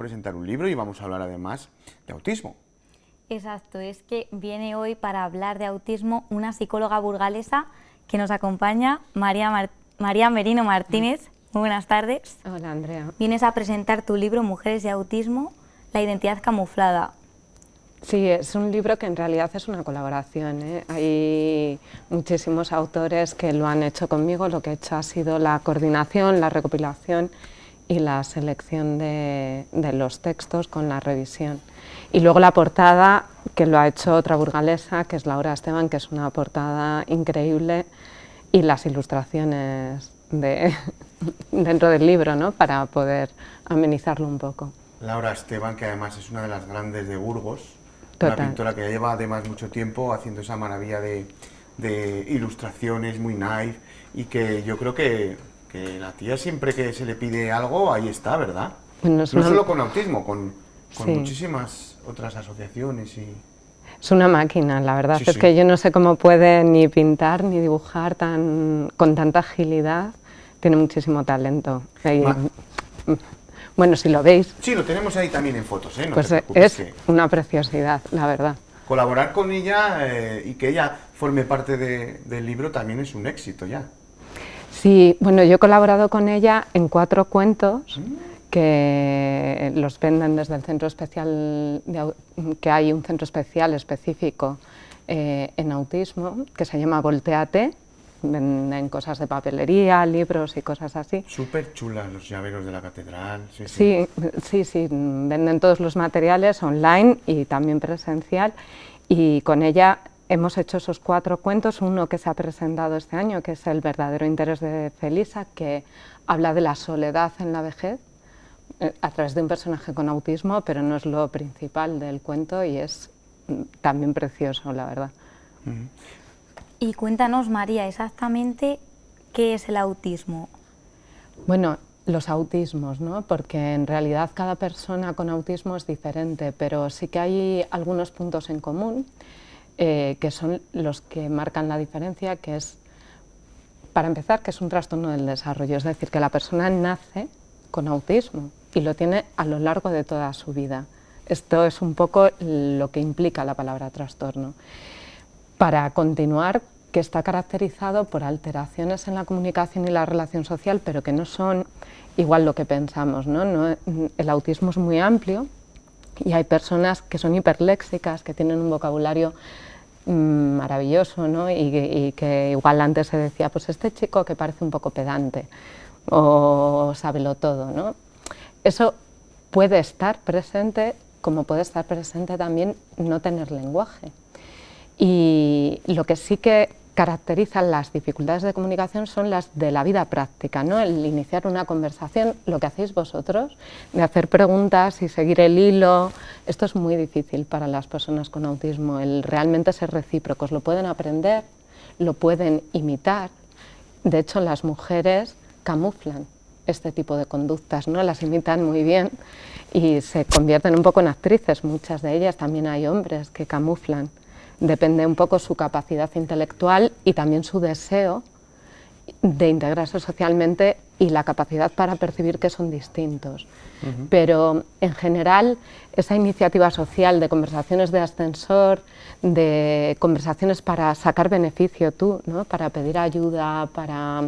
presentar un libro y vamos a hablar además de autismo. Exacto, es que viene hoy para hablar de autismo una psicóloga burgalesa que nos acompaña, María, María Merino Martínez. Muy buenas tardes. Hola, Andrea. Vienes a presentar tu libro Mujeres y Autismo, la identidad camuflada. Sí, es un libro que en realidad es una colaboración. ¿eh? Hay muchísimos autores que lo han hecho conmigo, lo que he hecho ha sido la coordinación, la recopilación y la selección de, los textos con la revisión. Y luego la portada, que lo ha hecho otra burgalesa, que es Laura Esteban, que es una portada increíble, y las ilustraciones de, dentro del libro, ¿no? para poder amenizarlo un poco. Laura Esteban, que además es una de las grandes de Burgos, una pintora que lleva además mucho tiempo haciendo esa maravilla de, ilustraciones muy nice y que yo creo que, la tía siempre que se le pide algo, ahí está, ¿verdad? no solo con autismo, con, muchísimas otras asociaciones y... Es una máquina, la verdad, es que yo no sé cómo puede ni pintar ni dibujar tan, con tanta agilidad, tiene muchísimo talento. Bueno, si lo veis... Sí, lo tenemos ahí también en fotos, ¿eh? pues es una preciosidad, la verdad. Colaborar con ella eh, y que ella forme parte del libro también es un éxito ya. Sí, bueno, yo he colaborado con ella en cuatro cuentos que los venden desde el centro especial, que hay un centro especial específico eh, en autismo que se llama Volteate, venden cosas de papelería, libros y cosas así. Súper chulas los llaveros de la catedral. Sí sí. sí, sí, venden todos los materiales online y también presencial y con ella hemos hecho esos cuatro cuentos, uno que se ha presentado este año, que es El verdadero interés de Felisa, que habla de la soledad en la vejez, eh, a través de un personaje con autismo, pero no es lo principal del cuento y es mm, también precioso, la verdad. Y cuéntanos, María, exactamente qué es el autismo. Bueno, los autismos, ¿no? porque en realidad cada persona con autismo es diferente, pero sí que hay algunos puntos en común eh, que son los que marcan la diferencia, que es, para empezar, que es un trastorno del desarrollo, es decir, que la persona nace con autismo y lo tiene a lo largo de toda su vida. Esto es un poco lo que implica la palabra trastorno para continuar que está caracterizado por alteraciones en la comunicación y la relación social, pero que no son igual lo que pensamos. ¿no? el autismo es muy amplio y hay personas que son hiperléxicas, que tienen un vocabulario mm, maravilloso ¿no? y, que igual antes se decía, pues este chico que parece un poco pedante o sábelo todo. ¿no? Eso puede estar presente como puede estar presente también no tener lenguaje. Y lo que sí que caracteriza las dificultades de comunicación son las de la vida práctica, ¿no? el iniciar una conversación, lo que hacéis vosotros, de hacer preguntas y seguir el hilo, esto es muy difícil para las personas con autismo, el realmente ser recíprocos, lo pueden aprender, lo pueden imitar, de hecho las mujeres camuflan este tipo de conductas, ¿no? las imitan muy bien y se convierten un poco en actrices, muchas de ellas, también hay hombres que camuflan depende un poco su capacidad intelectual y también su deseo de integrarse socialmente y la capacidad para percibir que son distintos. Pero en general esa iniciativa social de conversaciones de ascensor, de conversaciones para sacar beneficio tú, ¿no? para pedir ayuda, para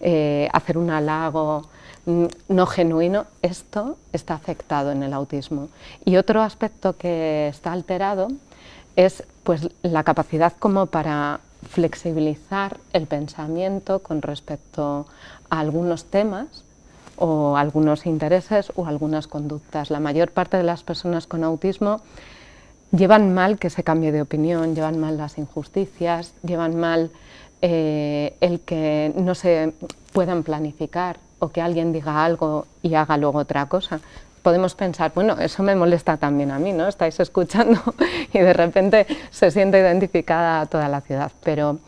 eh, hacer un halago mm, no genuino, esto está afectado en el autismo. Y otro aspecto que está alterado es pues, la capacidad como para flexibilizar el pensamiento con respecto a algunos temas o algunos intereses o algunas conductas. La mayor parte de las personas con autismo llevan mal que se cambie de opinión, llevan mal las injusticias, llevan mal eh, el que no se puedan planificar o que alguien diga algo y haga luego otra cosa podemos pensar, bueno, eso me molesta también a mí, ¿no? Estáis escuchando y de repente se siente identificada toda la ciudad, pero,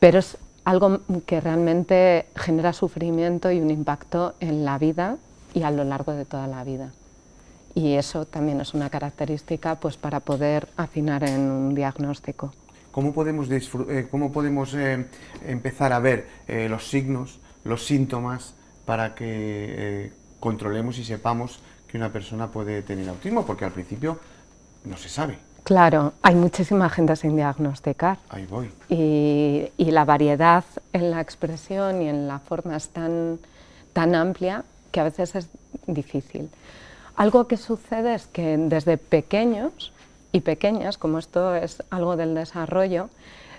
pero es algo que realmente genera sufrimiento y un impacto en la vida y a lo largo de toda la vida. Y eso también es una característica pues, para poder afinar en un diagnóstico. ¿Cómo podemos, eh, cómo podemos eh, empezar a ver eh, los signos, los síntomas, para que controlemos y sepamos que una persona puede tener autismo? Porque al principio no se sabe. Claro, hay muchísima gente sin diagnosticar. Ahí voy. Y, y, la variedad en la expresión y en la forma es tan, tan amplia que a veces es difícil. Algo que sucede es que desde pequeños y pequeñas, como esto es algo del desarrollo,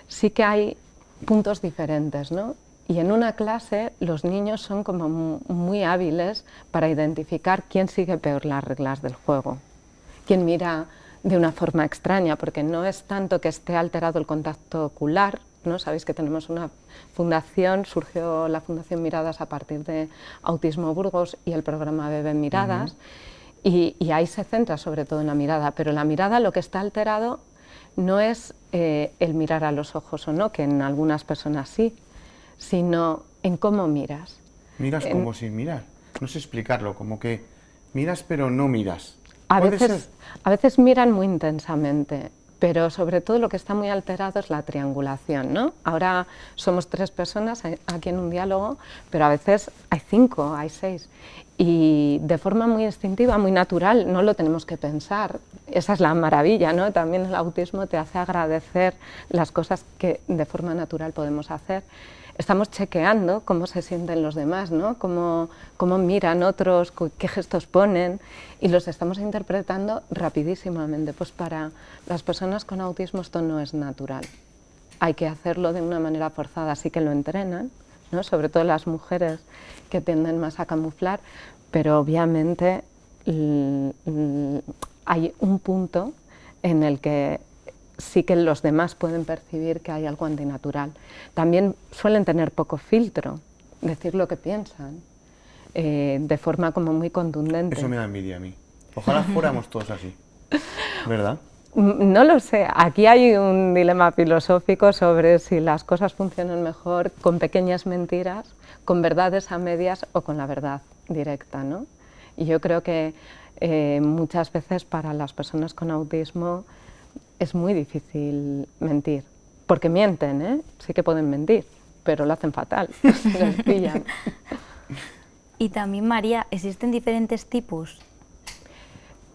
sí que hay puntos diferentes, ¿no? Y en una clase los niños son como muy hábiles para identificar quién sigue peor las reglas del juego, quién mira de una forma extraña, porque no es tanto que esté alterado el contacto ocular, ¿no? Sabéis que tenemos una fundación, surgió la Fundación Miradas a partir de Autismo Burgos y el programa Bebé Miradas, y, y, ahí se centra sobre todo en la mirada, pero la mirada lo que está alterado no es eh, el mirar a los ojos o no, que en algunas personas sí, sino en cómo miras. Miras como sin mirar, no sé explicarlo, como que miras pero no miras. A veces, a veces miran muy intensamente, pero sobre todo lo que está muy alterado es la triangulación. ¿no? Ahora somos tres personas aquí en un diálogo, pero a veces hay cinco, hay seis. Y de forma muy instintiva, muy natural, no lo tenemos que pensar. Esa es la maravilla, ¿no? También el autismo te hace agradecer las cosas que de forma natural podemos hacer estamos chequeando cómo se sienten los demás, ¿no? cómo, cómo miran otros, qué gestos ponen y los estamos interpretando rapidísimamente. Pues para las personas con autismo esto no es natural. Hay que hacerlo de una manera forzada, así que lo entrenan, ¿no? sobre todo las mujeres que tienden más a camuflar, pero obviamente hay un punto en el que sí que los demás pueden percibir que hay algo antinatural. También suelen tener poco filtro, decir lo que piensan, eh, de forma como muy contundente. Eso me da envidia a mí. Ojalá fuéramos todos así, ¿verdad? Mm, no lo sé, aquí hay un dilema filosófico sobre si las cosas funcionan mejor con pequeñas mentiras, con verdades a medias o con la verdad directa. ¿no? Y yo creo que eh, muchas veces para las personas con autismo es muy difícil mentir, porque mienten, ¿eh? sí que pueden mentir, pero lo hacen fatal, Y también, María, ¿existen diferentes tipos?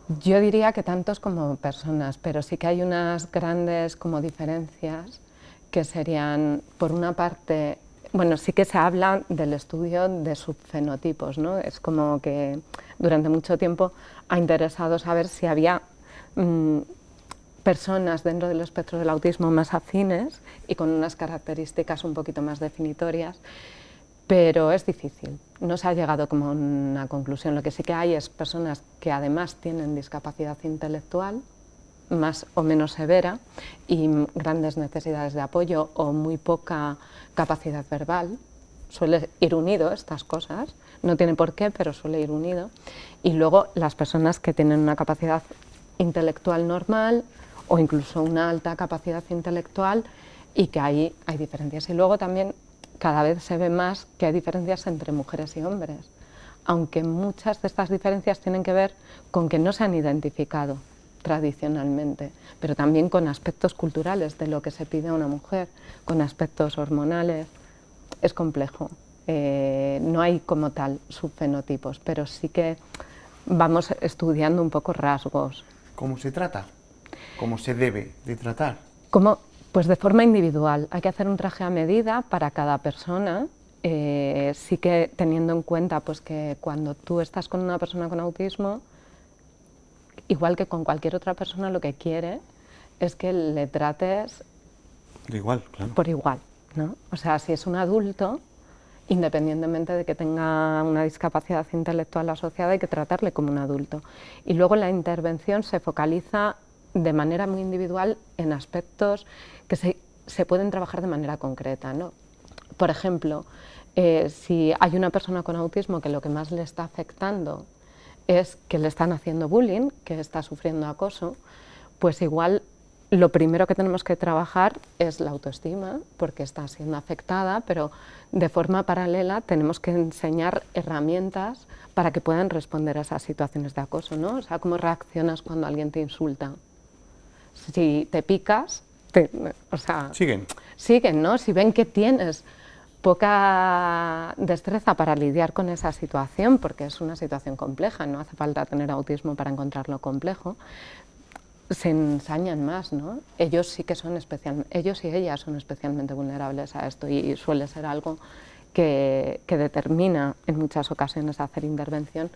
Yo diría que tantos como personas, pero sí que hay unas grandes como diferencias que serían, por una parte, bueno, sí que se habla del estudio de subfenotipos, ¿no? Es como que durante mucho tiempo ha interesado saber si había mm, personas dentro del espectro del autismo más afines y con unas características un poquito más definitorias, pero es difícil. No se ha llegado como a una conclusión. Lo que sí que hay es personas que además tienen discapacidad intelectual, más o menos severa, y grandes necesidades de apoyo o muy poca capacidad verbal. Suele ir unido estas cosas, no tiene por qué, pero suele ir unido. Y luego las personas que tienen una capacidad intelectual normal, o incluso una alta capacidad intelectual y que ahí hay diferencias. Y luego también cada vez se ve más que hay diferencias entre mujeres y hombres, aunque muchas de estas diferencias tienen que ver con que no se han identificado tradicionalmente, pero también con aspectos culturales de lo que se pide a una mujer, con aspectos hormonales. Es complejo. Eh, no hay como tal subfenotipos, pero sí que vamos estudiando un poco rasgos. ¿Cómo se trata? ¿Cómo se debe de tratar? Como, pues de forma individual. Hay que hacer un traje a medida para cada persona. Eh, sí que teniendo en cuenta pues, que cuando tú estás con una persona con autismo, igual que con cualquier otra persona, lo que quiere es que le trates igual, claro. por igual. ¿no? O sea, si es un adulto, independientemente de que tenga una discapacidad intelectual asociada, hay que tratarle como un adulto. Y luego la intervención se focaliza de manera muy individual en aspectos que se, pueden trabajar de manera concreta. ¿no? Por ejemplo, eh, si hay una persona con autismo que lo que más le está afectando es que le están haciendo bullying, que está sufriendo acoso, pues igual lo primero que tenemos que trabajar es la autoestima, porque está siendo afectada, pero de forma paralela tenemos que enseñar herramientas para que puedan responder a esas situaciones de acoso, ¿no? O sea, cómo reaccionas cuando alguien te insulta, si te picas, o sea... Siguen. Siguen, ¿no? Si ven que tienes poca destreza para lidiar con esa situación, porque es una situación compleja, no hace falta tener autismo para encontrarlo complejo, se ensañan más, ¿no? Ellos sí que son especial, ellos y ellas son especialmente vulnerables a esto y suele ser algo que, que determina en muchas ocasiones hacer intervención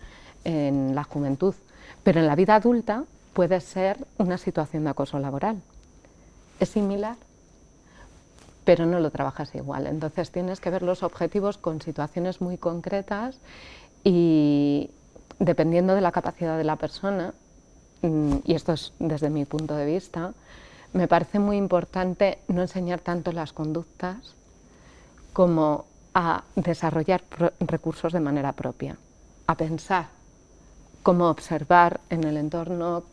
en la juventud. Pero en la vida adulta puede ser una situación de acoso laboral. Es similar, pero no lo trabajas igual. Entonces tienes que ver los objetivos con situaciones muy concretas y dependiendo de la capacidad de la persona, mm, y esto es desde mi punto de vista, me parece muy importante no enseñar tanto las conductas como a desarrollar recursos de manera propia, a pensar cómo observar en el entorno,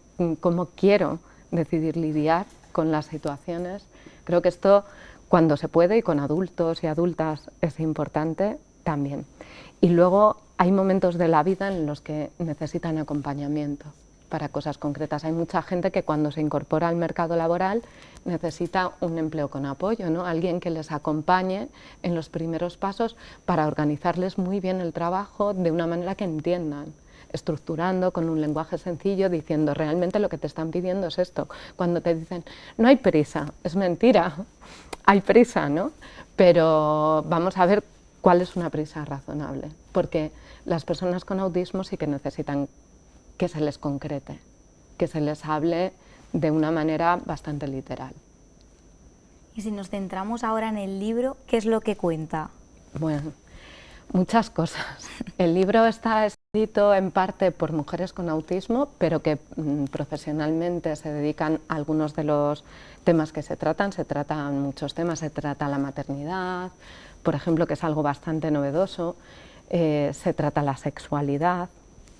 cómo quiero decidir lidiar con las situaciones. Creo que esto cuando se puede y con adultos y adultas es importante también. Y luego hay momentos de la vida en los que necesitan acompañamiento para cosas concretas. Hay mucha gente que cuando se incorpora al mercado laboral necesita un empleo con apoyo, ¿no? alguien que les acompañe en los primeros pasos para organizarles muy bien el trabajo de una manera que entiendan estructurando con un lenguaje sencillo, diciendo realmente lo que te están pidiendo es esto. Cuando te dicen, no hay prisa, es mentira, hay prisa, ¿no? Pero vamos a ver cuál es una prisa razonable, porque las personas con autismo sí que necesitan que se les concrete, que se les hable de una manera bastante literal. Y si nos centramos ahora en el libro, ¿qué es lo que cuenta? Bueno, muchas cosas. El libro está escrito en parte por mujeres con autismo, pero que mm, profesionalmente se dedican a algunos de los temas que se tratan. Se tratan muchos temas, se trata la maternidad, por ejemplo, que es algo bastante novedoso. Eh, se trata la sexualidad,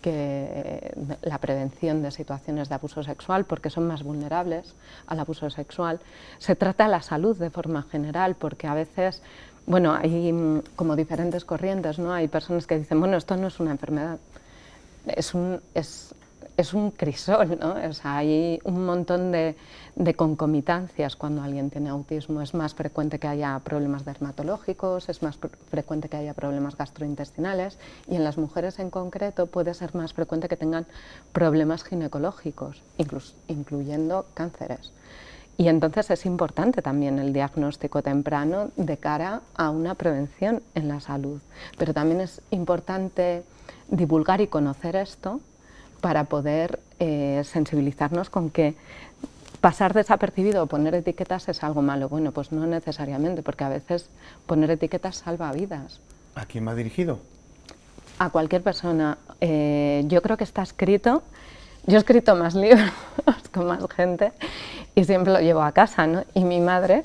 que, la prevención de situaciones de abuso sexual, porque son más vulnerables al abuso sexual. Se trata la salud de forma general, porque a veces bueno, hay mm, como diferentes corrientes, ¿no? Hay personas que dicen, bueno, esto no es una enfermedad, es un, es, es un crisol, ¿no? O sea, hay un montón de, de, concomitancias cuando alguien tiene autismo. Es más frecuente que haya problemas dermatológicos, es más frecuente que haya problemas gastrointestinales y en las mujeres en concreto puede ser más frecuente que tengan problemas ginecológicos, incluso, incluyendo cánceres. Y entonces es importante también el diagnóstico temprano de cara a una prevención en la salud. Pero también es importante divulgar y conocer esto para poder eh, sensibilizarnos con que pasar desapercibido o poner etiquetas es algo malo. Bueno, pues no necesariamente, porque a veces poner etiquetas salva vidas. ¿A quién me ha dirigido? A cualquier persona. Eh, yo creo que está escrito yo he escrito más libros con más gente y siempre lo llevo a casa, ¿no? Y mi madre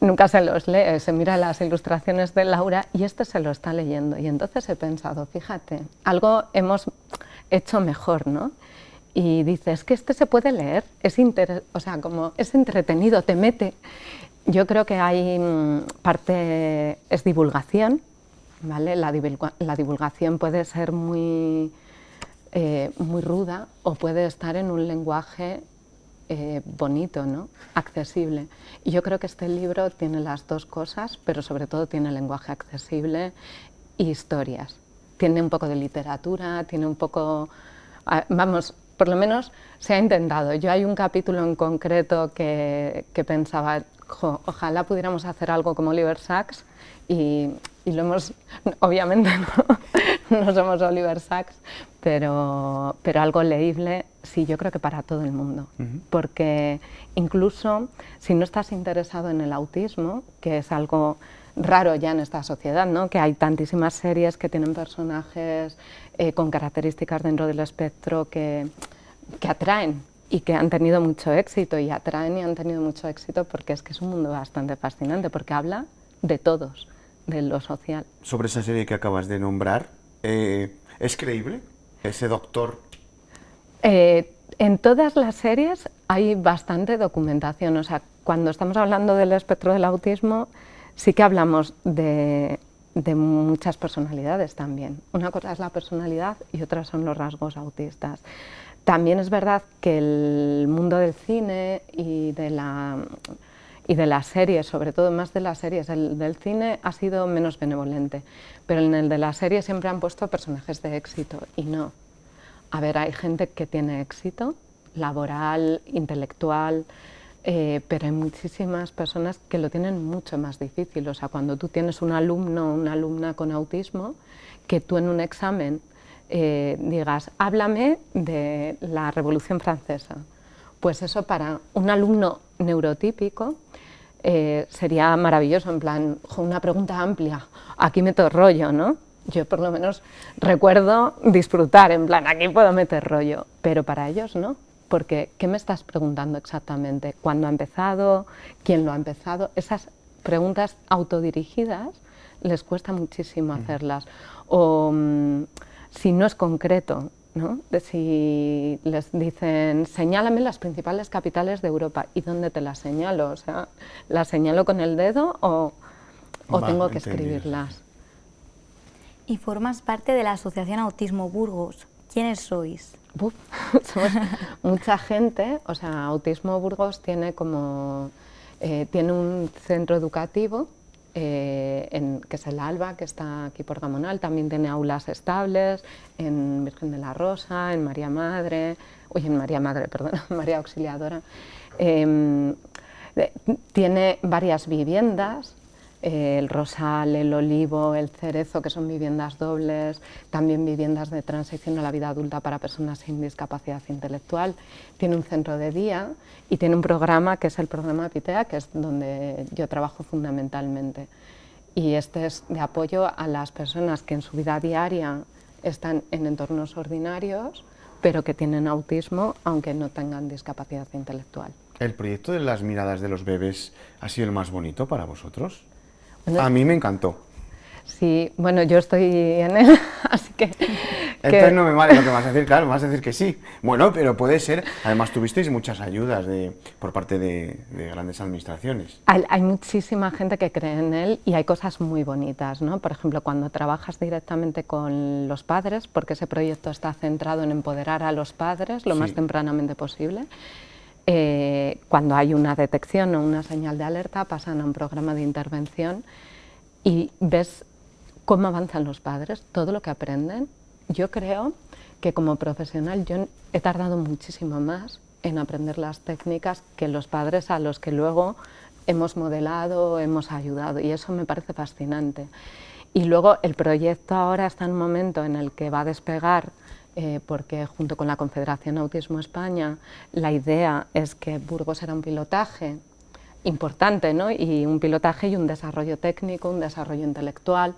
nunca se los lee, se mira las ilustraciones de Laura y este se lo está leyendo. Y entonces he pensado, fíjate, algo hemos hecho mejor, ¿no? Y dice, es que este se puede leer, es, es entretenido, te mete. Yo creo que hay mm, parte, es divulgación, ¿vale? La, la divulgación puede ser muy eh, muy ruda o puede estar en un lenguaje eh, bonito, ¿no? accesible. Y yo creo que este libro tiene las dos cosas, pero sobre todo tiene lenguaje accesible y historias. Tiene un poco de literatura, tiene un poco... Vamos, por lo menos se ha intentado. Yo hay un capítulo en concreto que, que pensaba, ojalá pudiéramos hacer algo como Oliver Sacks y, y lo hemos, obviamente no, no somos Oliver Sacks, pero, pero algo leíble sí, yo creo que para todo el mundo, porque incluso si no estás interesado en el autismo, que es algo raro ya en esta sociedad, ¿no? que hay tantísimas series que tienen personajes eh, con características dentro del espectro que, que atraen y que han tenido mucho éxito y atraen y han tenido mucho éxito porque es que es un mundo bastante fascinante, porque habla de todos, de lo social. Sobre esa serie que acabas de nombrar, eh, ¿es creíble? ese doctor? Eh, en todas las series hay bastante documentación, o sea, cuando estamos hablando del espectro del autismo, sí que hablamos de, muchas personalidades también. Una cosa es la personalidad y otra son los rasgos autistas. También es verdad que el mundo del cine y de la, y de las series, sobre todo más de las series. El del cine ha sido menos benevolente, pero en el de las series siempre han puesto personajes de éxito y no. A ver, hay gente que tiene éxito laboral, intelectual, eh, pero hay muchísimas personas que lo tienen mucho más difícil. O sea, cuando tú tienes un alumno o una alumna con autismo, que tú en un examen eh, digas, háblame de la Revolución Francesa. Pues eso para un alumno neurotípico eh, sería maravilloso, en plan, una pregunta amplia, aquí meto rollo, ¿no? Yo por lo menos recuerdo disfrutar, en plan, aquí puedo meter rollo, pero para ellos no, porque ¿qué me estás preguntando exactamente? ¿Cuándo ha empezado? ¿Quién lo ha empezado? Esas preguntas autodirigidas les cuesta muchísimo hacerlas. O mm, si no es concreto, ¿no? De si les dicen, señálame las principales capitales de Europa, ¿y dónde te las señalo? O sea, ¿las señalo con el dedo o, tengo que escribirlas? Y formas parte de la Asociación Autismo Burgos. ¿Quiénes sois? somos mucha gente, o sea, Autismo Burgos tiene como, eh, tiene un centro educativo eh, que es el ALBA, que está aquí por Gamonal, también tiene aulas estables en Virgen de la Rosa, en María Madre, oye, en María Madre, perdón, María Auxiliadora. Em, tiene varias viviendas, el rosal, el olivo, el cerezo, que son viviendas dobles, también viviendas de transición a la vida adulta para personas sin discapacidad intelectual. Tiene un centro de día y tiene un programa que es el programa PITEA, que es donde yo trabajo fundamentalmente. Y este es de apoyo a las personas que en su vida diaria están en entornos ordinarios, pero que tienen autismo, aunque no tengan discapacidad intelectual. ¿El proyecto de las miradas de los bebés ha sido el más bonito para vosotros? A mí me encantó. Sí, bueno, yo estoy en él, así que... Entonces no me vale lo que vas a decir, claro, vas a decir que sí. Bueno, pero puede ser, además tuvisteis muchas ayudas de, por parte de, grandes administraciones. Hay, hay, muchísima gente que cree en él y hay cosas muy bonitas, ¿no? Por ejemplo, cuando trabajas directamente con los padres, porque ese proyecto está centrado en empoderar a los padres lo más tempranamente posible, eh, cuando hay una detección o una señal de alerta pasan a un programa de intervención y ves cómo avanzan los padres, todo lo que aprenden. Yo creo que como profesional yo he tardado muchísimo más en aprender las técnicas que los padres a los que luego hemos modelado, hemos ayudado y eso me parece fascinante. Y luego el proyecto ahora está en un momento en el que va a despegar eh, porque junto con la Confederación Autismo España la idea es que Burgos era un pilotaje importante, ¿no? y un pilotaje y un desarrollo técnico, un desarrollo intelectual,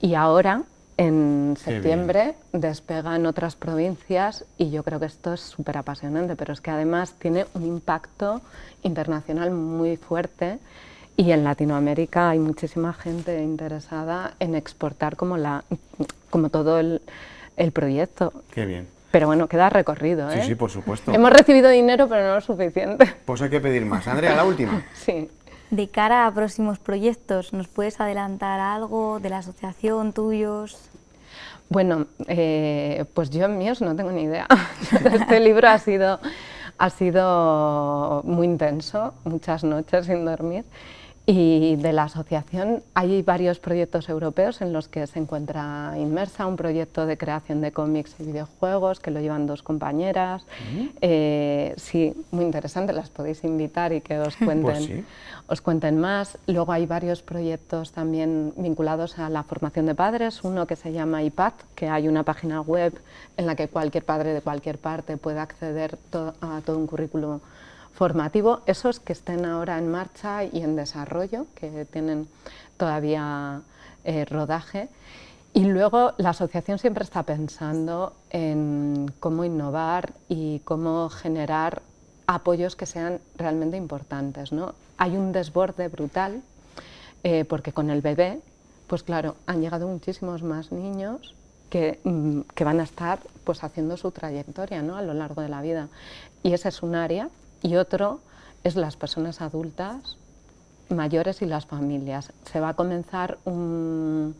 y ahora en septiembre despegan otras provincias y yo creo que esto es súper apasionante, pero es que además tiene un impacto internacional muy fuerte y en Latinoamérica hay muchísima gente interesada en exportar como, la, como todo el, el proyecto. Qué bien. Pero bueno, queda recorrido, ¿eh? Sí, sí, por supuesto. Hemos recibido dinero, pero no lo suficiente. Pues hay que pedir más. Andrea, la última. sí. De cara a próximos proyectos, ¿nos puedes adelantar algo de la asociación, tuyos? Bueno, eh, pues yo en míos no tengo ni idea. Este libro ha sido, ha sido muy intenso, muchas noches sin dormir. Y de la asociación hay varios proyectos europeos en los que se encuentra inmersa, un proyecto de creación de cómics y videojuegos que lo llevan dos compañeras. Eh, sí, muy interesante, las podéis invitar y que os pues cuenten, os cuenten más. Luego hay varios proyectos también vinculados a la formación de padres, uno que se llama IPAD, que hay una página web en la que cualquier padre de cualquier parte puede acceder a todo un currículo formativo, esos que estén ahora en marcha y en desarrollo, que tienen todavía eh, rodaje. Y luego la asociación siempre está pensando en cómo innovar y cómo generar apoyos que sean realmente importantes. ¿no? Hay un desborde brutal eh, porque con el bebé, pues claro, han llegado muchísimos más niños que, mm, que van a estar pues, haciendo su trayectoria ¿no? a lo largo de la vida. Y ese es un área y otro es las personas adultas mayores y las familias. Se va a comenzar un,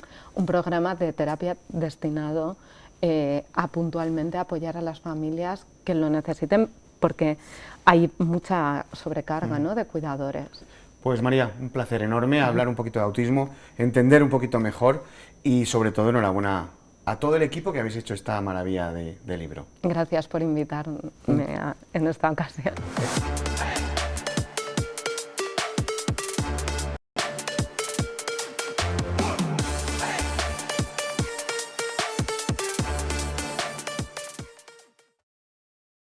programa de terapia destinado eh, a puntualmente apoyar a las familias que lo necesiten porque hay mucha sobrecarga. ¿no? de cuidadores. Pues María, un placer enorme hablar un poquito de autismo, entender un poquito mejor y sobre todo enhorabuena a todo el equipo que habéis hecho esta maravilla de, libro. Gracias por invitarme en esta ocasión.